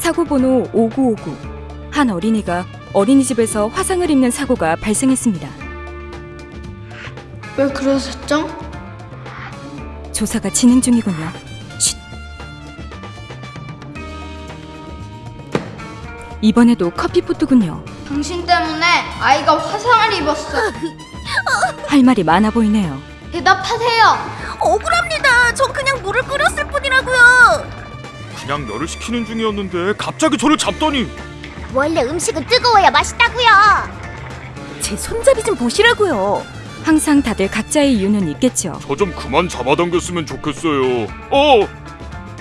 사고 번호 5959. 한 어린이가 어린이집에서 화상을 입는 사고가 발생했습니다. 왜 그러셨죠? 조사가 진행 중이군요. 쉿. 이번에도 커피포트군요. 당신 때문에 아이가 화상을 입었어. 할 말이 많아 보이네요. 대답하세요. 억울합니다. 전 그냥 물을 끓였을 뿐이라고요. 그냥 열을 식히는 중이었는데 갑자기 저를 잡더니 원래 음식은 뜨거워야 맛있다고요. 제 손잡이 좀 보시라고요. 항상 다들 각자의 이유는 있겠죠. 저 좀 그만 잡아당겼으면 좋겠어요. 어,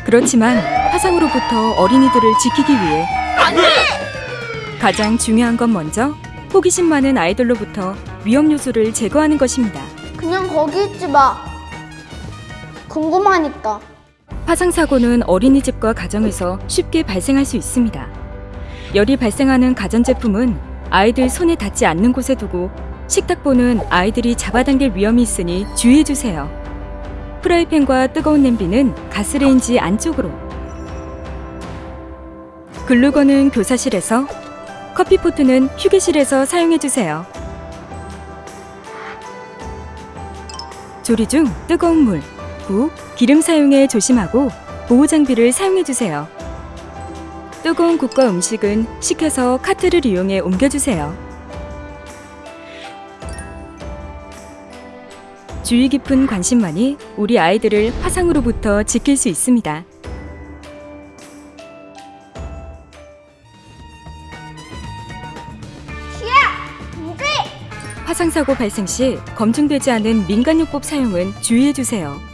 그렇지만 화상으로부터 어린이들을 지키기 위해 가장 중요한 건 먼저 호기심 많은 아이들로부터 위험 요소를 제거하는 것입니다. 그냥 거기 있지 마. 궁금하니까. 화상 사고는 어린이집과 가정에서 쉽게 발생할 수 있습니다. 열이 발생하는 가전제품은 아이들 손에 닿지 않는 곳에 두고 식탁보는 아이들이 잡아당길 위험이 있으니 주의해 주세요. 프라이팬과 뜨거운 냄비는 가스레인지 안쪽으로. 글루건은 교사실에서, 커피포트는 휴게실에서 사용해 주세요. 조리 중 뜨거운 물, 국, 기름 사용에 조심하고 보호 장비를 사용해 주세요. 뜨거운 국과 음식은 식혀서 카트를 이용해 옮겨 주세요. 주의 깊은 관심만이 우리 아이들을 화상으로부터 지킬 수 있습니다. 화상 사고 발생 시 검증되지 않은 민간요법 사용은 주의해 주세요.